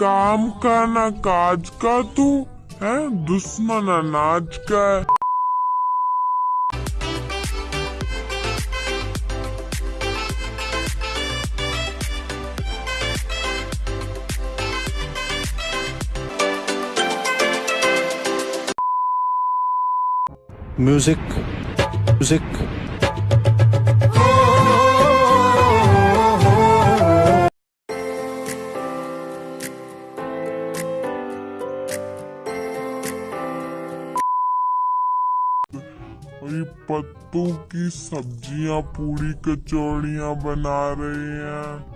काम का ना काज का तू है? दुश्मन अनाज का music music पत्तों की सब्ज़ियाँ पूरी कचौड़ियाँ बना रहे हैं।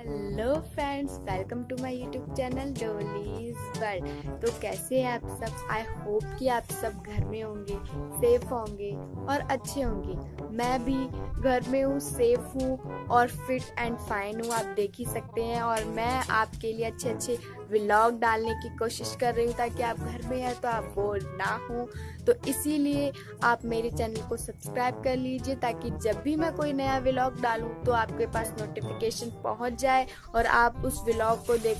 Hello friends welcome to my YouTube channel Dolly's world तो कैसे हैं आप सब? आई होप कि आप सब घर में होंगे सेफ़ होंगे और अच्छे होंगे। मैं भी घर में हूँ सेफ़ हूँ और फिट एंड फाइन हूँ, आप देख ही सकते हैं और मैं आपके लिए अच्छे अच्छे व्लॉग डालने की कोशिश कर रही हूँ ताकि आप घर में हैं तो आप बोर ना हो। तो इसीलिए आप मेरे चैनल को सब्सक्राइब कर लीजिए ताकि जब भी मैं कोई नया व्लॉग डालूँ तो आपके पास नोटिफिकेशन पहुँच जाए और आप उस व्लॉग को देख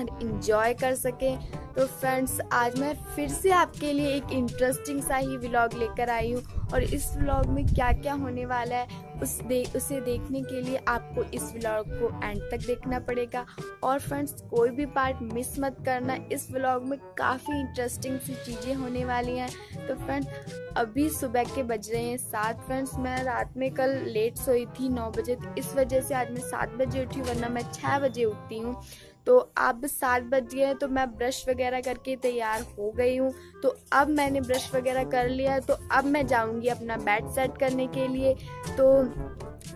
इंजॉय कर सकें। तो फ्रेंड्स आज मैं फिर से आपके लिए एक इंटरेस्टिंग सा ही व्लॉग लेकर आई हूँ और इस व्लॉग में क्या क्या होने वाला है, उस दे, उसे देखने के लिए आपको इस व्लॉग को एंड तक देखना पड़ेगा। और फ्रेंड्स कोई भी पार्ट मिस मत करना, इस व्लॉग में काफ़ी इंटरेस्टिंग सी चीज़ें होने वाली हैं। तो फ्रेंड्स अभी सुबह के बज रहे हैं सात। फ्रेंड्स मैं रात में कल लेट सोई थी नौ बजे तो इस वजह से आज मैं सात बजे उठी, वरना मैं छः बजे उठती हूँ। तो अब सात बज गए हैं तो मैं ब्रश वगैरह करके तैयार हो गई हूँ। तो अब मैंने ब्रश वगैरह कर लिया है तो अब मैं जाऊँगी अपना बेड सेट करने के लिए। तो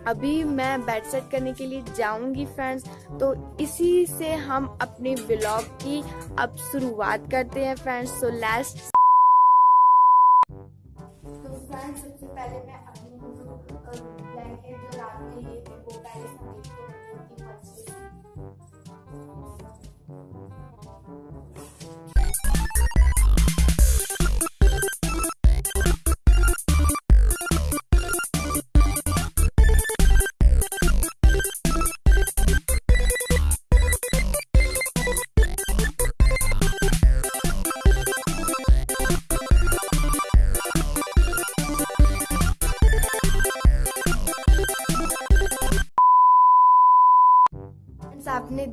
अभी मैं बेड सेट करने के लिए जाऊँगी फ्रेंड्स। तो इसी से हम अपने ब्लॉग की अब शुरुआत करते हैं फ्रेंड्स। सो लास्ट तो फ्रेंड्स, सबसे पहले मैं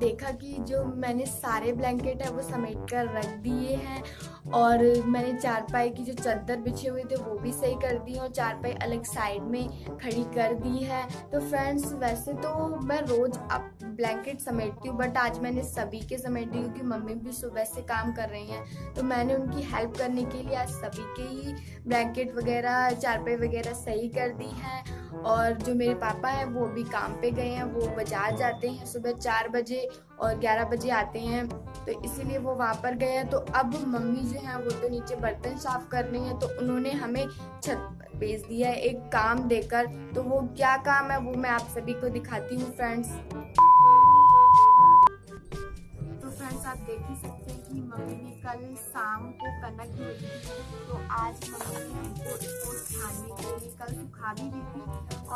देखा कि जो मैंने सारे ब्लैंकेट है वो समेट कर रख दिए हैं और मैंने चारपाई की जो चादर बिछे हुए थे वो भी सही कर दी और चारपाई अलग साइड में खड़ी कर दी है। तो फ्रेंड्स, वैसे तो मैं रोज़ अब ब्लैंकेट समेटती हूँ, बट आज मैंने सभी के समेट दी क्योंकि मम्मी भी सुबह से काम कर रही हैं। तो मैंने उनकी हेल्प करने के लिए आज सभी के ही ब्लैंकेट वगैरह, चारपाई वगैरह सही कर दी हैं और जो मेरे पापा हैं, वो भी काम पे गए हैं, वो बाज़ार जाते हैं सुबह चार बजे और ग्यारह बजे आते हैं। तो इसीलिए वो वहाँ पर गए हैं। तो अब मम्मी जो हैं, वो तो नीचे बर्तन साफ़ कर रही हैं तो उन्होंने हमें छत भेज दिया है एक काम देकर। तो वो क्या काम है, वो मैं आप सभी को दिखाती हूँ फ्रेंड्स कि मम्मी ने कल शाम को कनक भेजी थी तो आज मम्मी ने हमको इसको छानने के लिए कल सुखा भी दी थी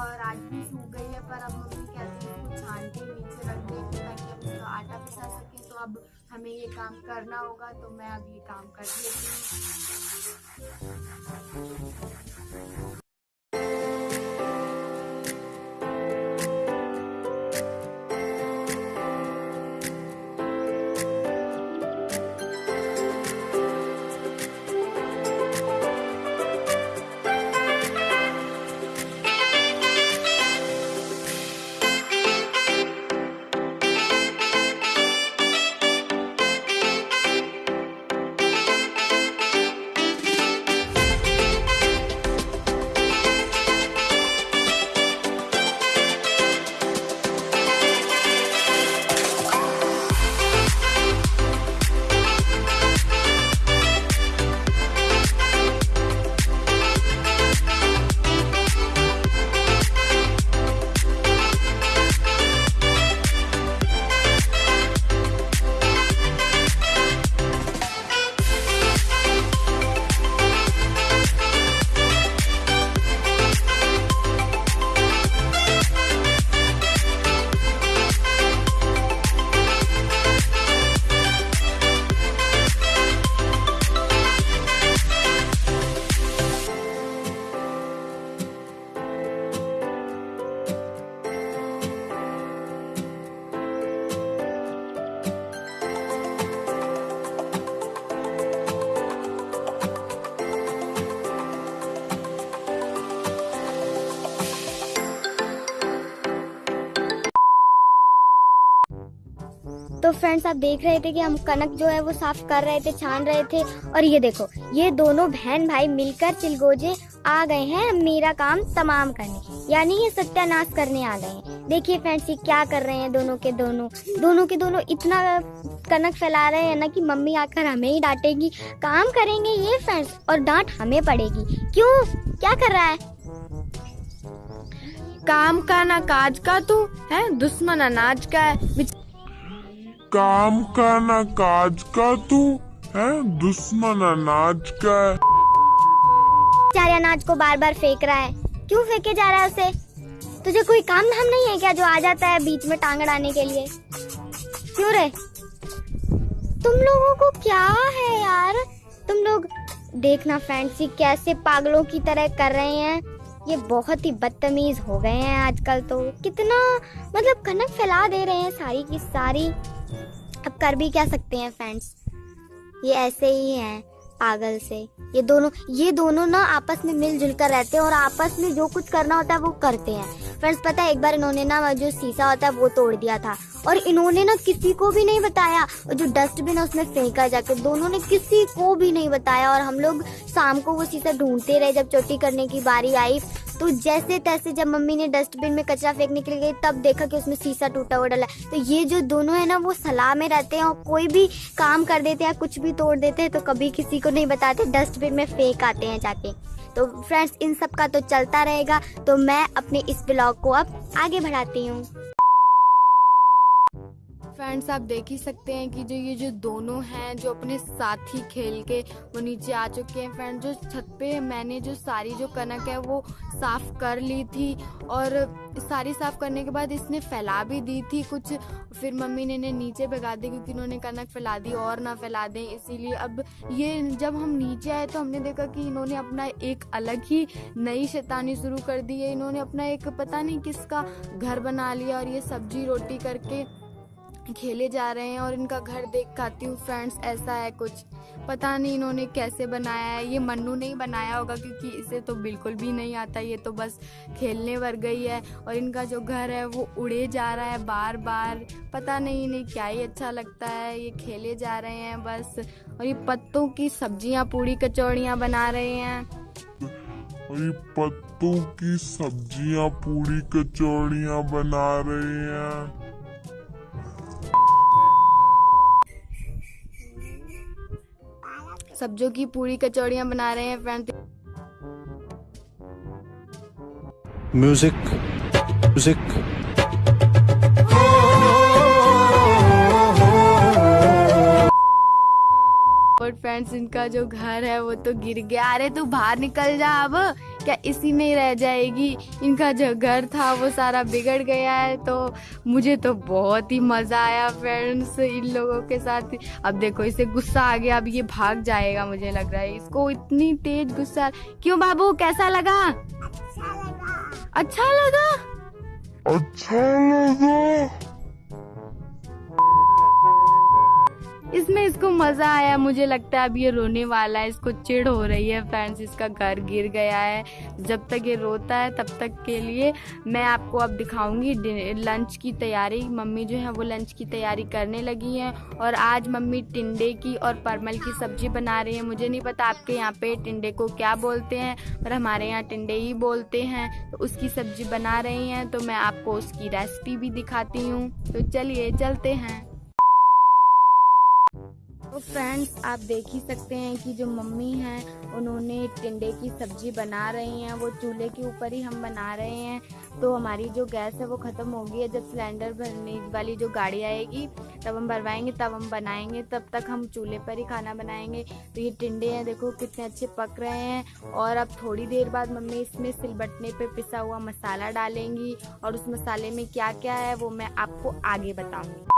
और आज भी सूख गई है, पर अब मम्मी कहती है इसको छान के नीचे रख देंगे ताकि हम इसका आटा पिसा सकें। तो अब हमें ये काम करना होगा तो मैं अब ये काम कर लेती हूँ। तो फ्रेंड्स आप देख रहे थे कि हम कनक जो है वो साफ़ कर रहे थे, छान रहे थे। और ये देखो, ये दोनों बहन भाई मिलकर चिलगोजे आ गए हैं मेरा काम तमाम करने। यानी ये सत्यानाश करने आ गए हैं। देखिए फ्रेंड्स ये क्या कर रहे हैं दोनों के दोनों। दोनों के दोनों इतना कनक फैला रहे हैं ना कि मम्मी आकर हमें ही डांटेगी। काम करेंगे ये फ्रेंड्स और डांट हमें पड़ेगी। क्यों? क्या कर रहा है? काम का ना काज का तू, है? दुश्मन अनाज का है। काम का ना काज का तू, है? दुश्मन अनाज का है। चारे अनाज को बार बार फेंक रहा है। क्यों फेंके जा रहा है उसे? तुझे कोई काम धाम नहीं है क्या जो आ जाता है बीच में टांग अड़ाने के लिए? क्यों रे? तुम लोगों को क्या है यार? तुम लोग देखना फ्रेंड्स कैसे पागलों की तरह कर रहे हैं। ये बहुत ही बदतमीज हो गए हैं आजकल तो। कितना मतलब कनक फैला दे रहे हैं सारी की सारी। कर भी क्या सकते हैं फ्रेंड्स ये ऐसे ही हैं, पागल से। ये दोनों ये दोनों ना आपस में मिलजुल कर रहते हैं और आपस में जो कुछ करना होता है वो करते हैं। फ्रेंड्स पता है, एक बार इन्होंने ना, जो शीशा होता है, वो तोड़ दिया था। और इन्होंने ना किसी को भी नहीं बताया। और जो डस्टबिन है, उसमें फेंका जाके, दोनों ने किसी को भी नहीं बताया। और हम लोग शाम को वो शीशा ढूंढते रहे, जब चोटी करने की बारी आई। तो जैसे तैसे जब मम्मी ने डस्टबिन में कचरा फेंकने के लिए गई, तब देखा कि उसमें शीशा टूटा हुआ डला। तो ये जो दोनों है ना, वो सलाह में रहते हैं और कोई भी काम कर देते हैं कुछ भी तोड़ देते हैं तो कभी किसी को नहीं बताते। डस्टबिन में फेंक आते हैं जाके। तो फ्रेंड्स इन सब का तो चलता रहेगा। तो मैं अपने इस ब्लॉग को अब आगे बढ़ाती हूँ। फ्रेंड्स, आप देख ही सकते हैं कि जो ये जो दोनों हैं, जो अपने साथी खेल के वो नीचे आ चुके हैं। फ्रेंड जो छत पे मैंने जो सारी जो कनक है, वो साफ़ कर ली थी और सारी साफ़ करने के बाद इसने फैला भी दी थी कुछ। फिर मम्मी ने इन्हें नीचे भगा दी क्योंकि इन्होंने कनक फैला दी और ना फैला दें, इसीलिए अब ये जब हम नीचे आए तो हमने देखा कि इन्होंने अपना एक अलग ही नई शैतानी शुरू कर दी है। इन्होंने अपना एक पता नहीं किसका घर बना लिया और ये सब्ज़ी रोटी करके खेले जा रहे हैं और इनका घर देख खाती हूँ, फ्रेंड्स, ऐसा है कुछ। पता नहीं इन्होंने कैसे बनाया है। ये मन्नू नहीं बनाया होगा क्योंकि इसे तो बिल्कुल भी नहीं आता। ये तो बस खेलने वर गई है और इनका जो घर है वो उड़े जा रहा है बार बार पता नहीं इन्हें क्या ही अच्छा लगता है। ये खेले जा रहे हैं बस और ये पत्तों की सब्ज़ियाँ, पूड़ी कचौड़ियाँ बना रहे हैं। और पत्तों की सब्ज़ियाँ पूरी कचौड़ियाँ बना रहे हैं। सब्जियों की पूरी कचौड़ियाँ बना रहे हैं फ्रेंड म्यूज़िक म्यूज़िक और फ्रेंड्स इनका जो घर है वो तो गिर गया। अरे तू बाहर निकल जा अब। क्या इसी में ही रह जाएगी? इनका जो घर था वो सारा बिगड़ गया है। तो मुझे तो बहुत ही मज़ा आया फ्रेंड्स इन लोगों के साथ। अब देखो इसे गुस्सा आ गया अब ये भाग जाएगा मुझे लग रहा है। इसको इतनी तेज गुस्सा क्यों बाबू कैसा लगा। अच्छा लगा? अच्छा लगा। इसमें इसको मज़ा आया, मुझे लगता है अब ये रोने वाला है, इसको चिढ़ हो रही है फ्रेंड्स इसका घर गिर गया है। जब तक ये रोता है, तब तक के लिए मैं आपको अब दिखाऊँगी लंच की तैयारी। मम्मी जो है वो लंच की तैयारी करने लगी हैं और आज मम्मी टिंडे की और परमल की सब्ज़ी बना रही है। मुझे नहीं पता आपके यहाँ पे टिंडे को क्या बोलते हैं, पर हमारे यहाँ टिंडे ही बोलते हैं। तो उसकी सब्ज़ी बना रही हैं तो मैं आपको उसकी रेसिपी भी दिखाती हूँ। तो चलिए, चलते हैं। फ्रेंड्स आप देख ही सकते हैं कि जो मम्मी हैं, उन्होंने टिंडे की सब्ज़ी बना रही हैं, वो चूल्हे के ऊपर ही हम बना रहे हैं। तो हमारी जो गैस है, वो ख़त्म हो गई है जब सिलेंडर भरने वाली जो गाड़ी आएगी, तब हम भरवाएँगे, तब हम बनाएँगे, तब तक हम चूल्हे पर ही खाना बनाएँगे। तो ये टिंडे हैं, देखो कितने अच्छे पक रहे हैं। और अब थोड़ी देर बाद मम्मी इसमें सिलबटने पर पिसा हुआ मसाला डालेंगी और उस मसाले में क्या क्या है, वो मैं आपको आगे बताऊँगी।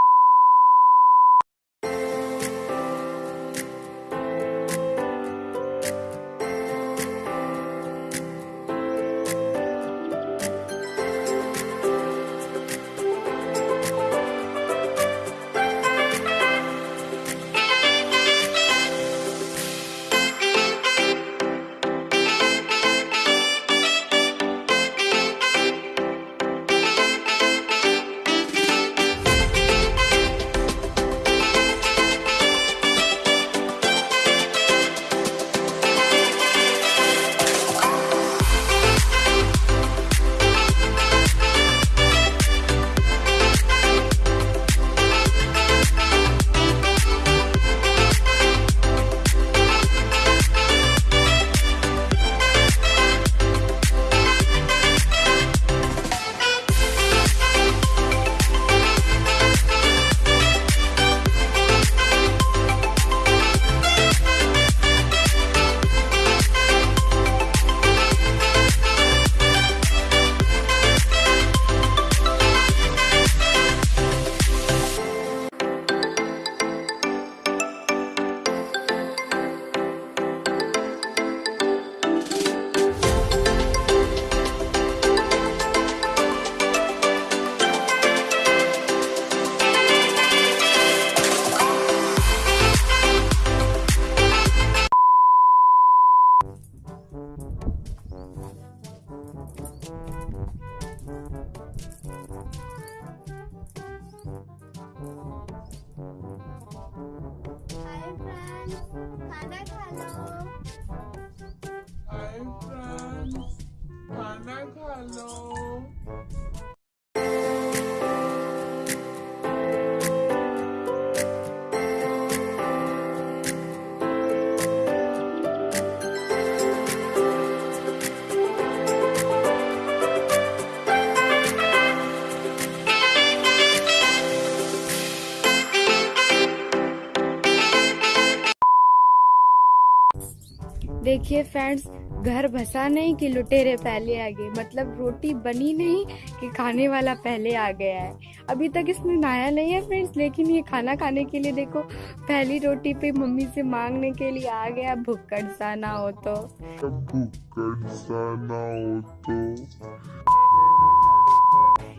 देखिए फ्रेंड्स घर बसा नहीं कि लुटेरे पहले आ गए। मतलब रोटी बनी नहीं कि खाने वाला पहले आ गया है। अभी तक इसने नहाया नहीं है फ्रेंड्स लेकिन ये खाना खाने के लिए देखो, पहली रोटी पे मम्मी से मांगने के लिए आ गया। भुक्कड़ सा ना हो तो। भुक्कड़ सा ना हो तो।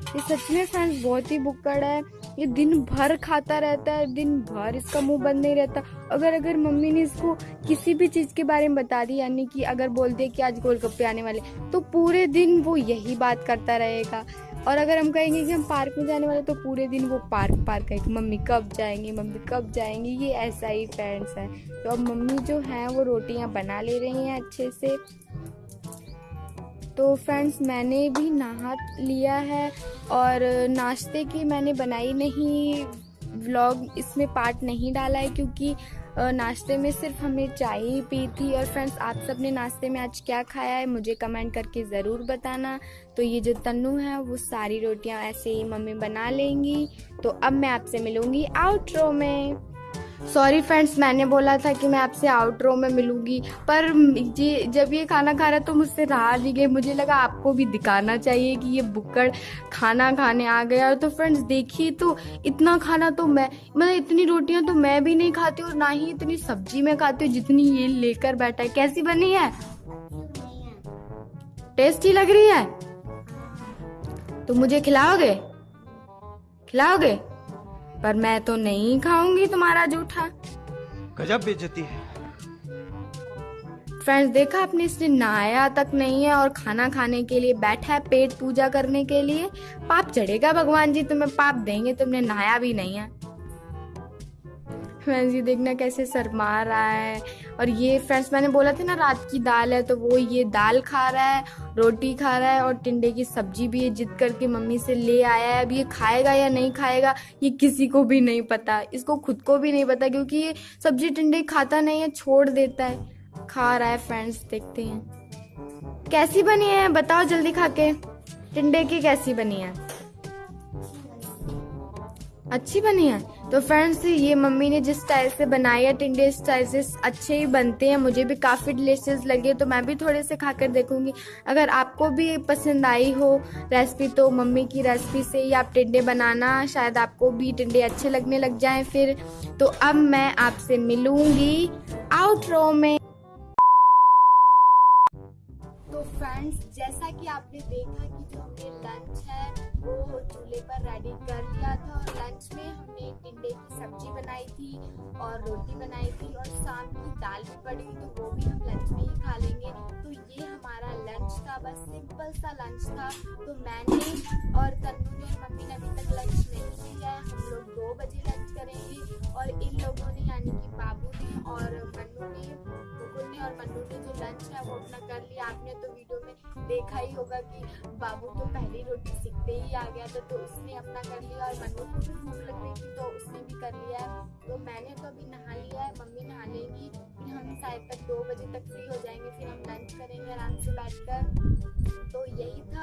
ये सच में फ्रेंड्स, बहुत ही बुक्कड़ है। ये दिन भर खाता रहता है, दिन भर इसका मुँह बंद नहीं रहता। अगर अगर मम्मी ने इसको किसी भी चीज़ के बारे में बता दी, यानी कि अगर बोल दे कि आज गोलगप्पे आने वाले तो पूरे दिन वो यही बात करता रहेगा। और अगर हम कहेंगे कि हम पार्क में जाने वाले तो पूरे दिन वो पार्क पार्क कहेगी मम्मी कब जाएँगे, मम्मी कब जाएँगी, ये ऐसा ही फ्रेंड्स है। तो अब मम्मी जो है, वो रोटियाँ बना ले रही हैं अच्छे से। तो फ्रेंड्स, मैंने भी नहा लिया है और नाश्ते की मैंने बनाई नहीं, व्लॉग इसमें पार्ट नहीं डाला है क्योंकि नाश्ते में सिर्फ़ हमने चाय ही पी थी और फ्रेंड्स, आप सबने नाश्ते में आज क्या खाया है मुझे कमेंट करके ज़रूर बताना। तो ये जो तन्नू है, वो सारी रोटियाँ ऐसे ही मम्मी बना लेंगी। तो अब मैं आपसे मिलूँगी आउटरो में। सॉरी फ्रेंड्स मैंने बोला था कि मैं आपसे आउटरो में मिलूँगी, पर ये जब ये खाना खा रहा तो मुझसे रहा नहीं गई। मुझे लगा आपको भी दिखाना चाहिए कि ये बुक्कड़ खाना खाने आ गया तो फ्रेंड्स देखिए तो इतना खाना तो मैं मतलब इतनी रोटियाँ तो मैं भी नहीं खाती और ना ही इतनी सब्ज़ी मैं खाती हूँ जितनी ये लेकर बैठा है। कैसी बनी है? टेस्टी लग रही है? तो मुझे खिलाओगे? खिलाओगे? पर मैं तो नहीं खाऊँगी तुम्हारा जूठा। गजब बेइज्जती है। फ्रेंड्स देखा आपने इसने नहाया तक नहीं है और खाना खाने के लिए बैठा है पेट पूजा करने के लिए। पाप चढ़ेगा भगवान जी तुम्हें पाप देंगे तुमने नहाया भी नहीं है। फ्रेंड्स, ये देखना कैसे शर्मा रहा है। और ये फ्रेंड्स, मैंने बोला था ना, रात की दाल है तो वो ये दाल खा रहा है, रोटी खा रहा है और टिंडे की सब्ज़ी भी ये जिद करके मम्मी से ले आया है। अब ये खाएगा या नहीं खाएगा, ये किसी को भी नहीं पता। इसको खुद को भी नहीं पता, क्योंकि ये सब्ज़ी टिंडे खाता नहीं है, छोड़ देता है। खा रहा है फ्रेंड्स, देखते हैं। कैसी बनी है, बताओ जल्दी खा के। टिंडे की कैसी बनी है? अच्छी बनी है? तो फ्रेंड्स ये मम्मी ने जिस स्टाइल से बनाई है टिंडे स्टाइल से अच्छे ही बनते हैं। मुझे भी काफ़ी डिलीशियस लगे तो मैं भी थोड़े से खाकर देखूँगी। अगर आपको भी पसंद आई हो रेसिपी तो मम्मी की रेसिपी से ही आप टिंडे बनाना। शायद आपको भी टिंडे अच्छे लगने लग जाएँ फिर। तो अब मैं आपसे मिलूँगी आउटरो में। तो फ्रेंड्स जैसा कि आपने देखा कि जो हमने लंच है, वो चूल्हे पर रेडी कर लिया था और लंच में हमने टिंडे की सब्ज़ी बनाई थी और रोटी बनाई थी और शाम की दाल भी पड़ी हुई तो वो भी हम लंच में ही खा लेंगे। तो ये हमारा था बस सिंपल सा लंच था। तो मैंने और तन्नू ने, मम्मी ने अभी तक लंच नहीं किया है। हम लोग दो बजे लंच करेंगे और इन लोगों ने, यानी कि बाबू ने और मन्नू ने, मुकुल ने और मन्नू ने जो लंच है, वो अपना कर लिया। आपने तो वीडियो में देखा ही होगा कि बाबू तो पहली रोटी सीखते ही आ गया था तो उसने अपना कर लिया और मन्नू को भी भूख लग रही थी तो उसने भी कर लिया। है तो मैंने तो अभी नहा लिया है, मम्मी नहा लेंगी। हम शायद तक दो बजे तक फ्री हो जाएँगे, फिर हम लंच करेंगे आराम से बैठकर। तो यही था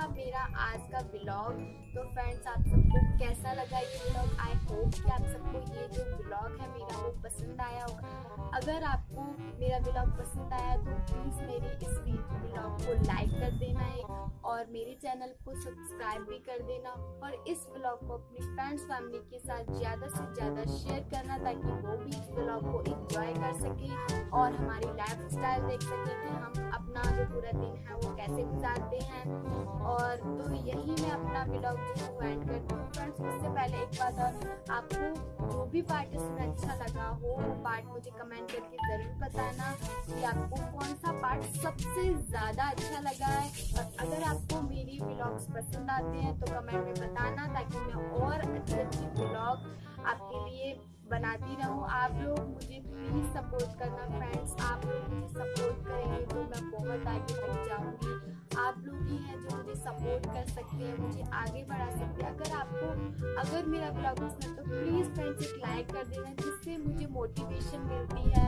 आज का ब्लॉग तो फ्रेंड्स आप सबको कैसा लगा ये ब्लॉग आई होप कि आप सबको ये जो ब्लॉग है मेरा वो पसंद आया होगा अगर आपको मेरा ब्लॉग पसंद आया तो प्लीज़ मेरे इस ब्लॉग को लाइक कर देना है और मेरे चैनल को सब्सक्राइब भी कर देना और इस ब्लॉग को अपनी फ्रेंड्स फैमिली के साथ ज़्यादा से ज़्यादा शेयर करना ताकि वो भी इस ब्लॉग को एंजॉय कर सके और हमारी लाइफ स्टाइल देख सके कि हम अपना जो पूरा दिन है वो कैसे गुजारते हैं और तो यही मैं अपना ब्लॉग जो है एंड करती हूँ। फ्रेंड्स उससे पहले एक बात और, आपको जो भी पार्ट इसमें अच्छा लगा हो, वो पार्ट मुझे कमेंट करके ज़रूर बताना कि आपको कौन सा पार्ट सबसे ज़्यादा अच्छा लगा है। और अगर आपको मेरी ब्लॉग्स पसंद आते हैं तो कमेंट में बताना ताकि मैं और अच्छी अच्छी ब्लॉग आपके लिए बनाती रहूँ। आप लोग मुझे प्लीज़ सपोर्ट करना फ्रेंड्स आप लोग मुझे सपोर्ट करेंगे तो मैं बहुत आगे तक जाऊँगी। आप लोग ही हैं जो मुझे सपोर्ट कर सकते हैं, मुझे आगे बढ़ा सकते हैं। अगर आपको, अगर मेरा ब्लॉग पसंद है तो प्लीज़ फ्रेंड्स एक लाइक कर देना, जिससे मुझे मोटिवेशन मिलती है।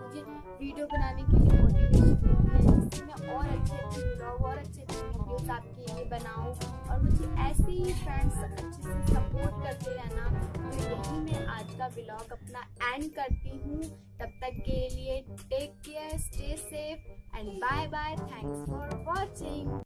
मुझे वीडियो बनाने के लिए मोटिवेशन मिलती है। जिससे मैं और अच्छे ब्लॉग और अच्छे अच्छे वीडियोस आपके लिए बनाऊँ और मुझे ऐसे ही फ्रेंड्स अच्छे से सपोर्ट करते रहना। तो यही मैं आज का ब्लॉग अपना एंड करती हूँ। तब तक के लिए take care stay safe and bye bye thanks for watching